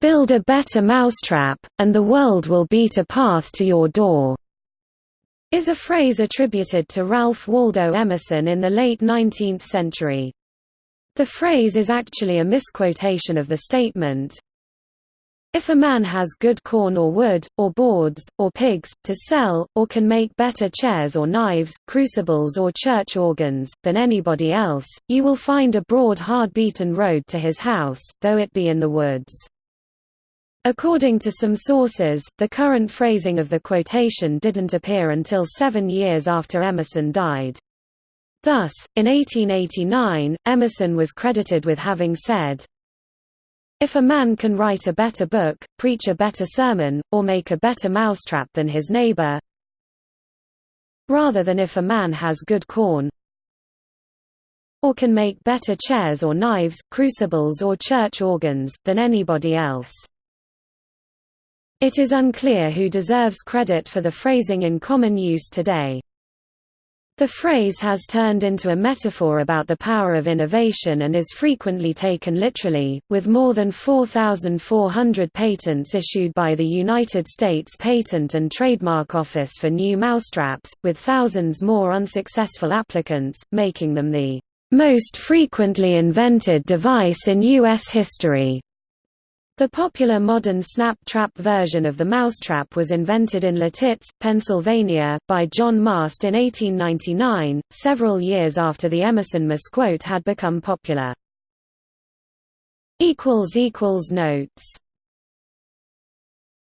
"'Build a better mousetrap, and the world will beat a path to your door' is a phrase attributed to Ralph Waldo Emerson in the late 19th century. The phrase is actually a misquotation of the statement, if a man has good corn or wood, or boards, or pigs, to sell, or can make better chairs or knives, crucibles or church organs, than anybody else, you will find a broad hard-beaten road to his house, though it be in the woods. According to some sources, the current phrasing of the quotation didn't appear until seven years after Emerson died. Thus, in 1889, Emerson was credited with having said, if a man can write a better book, preach a better sermon, or make a better mousetrap than his neighbor, rather than if a man has good corn, or can make better chairs or knives, crucibles or church organs, than anybody else. It is unclear who deserves credit for the phrasing in common use today. The phrase has turned into a metaphor about the power of innovation and is frequently taken literally, with more than 4,400 patents issued by the United States Patent and Trademark Office for new mousetraps, with thousands more unsuccessful applicants, making them the most frequently invented device in U.S. history. The popular modern snap trap version of the mousetrap was invented in Lititz, Pennsylvania, by John Mast in 1899, several years after the Emerson misquote had become popular. Notes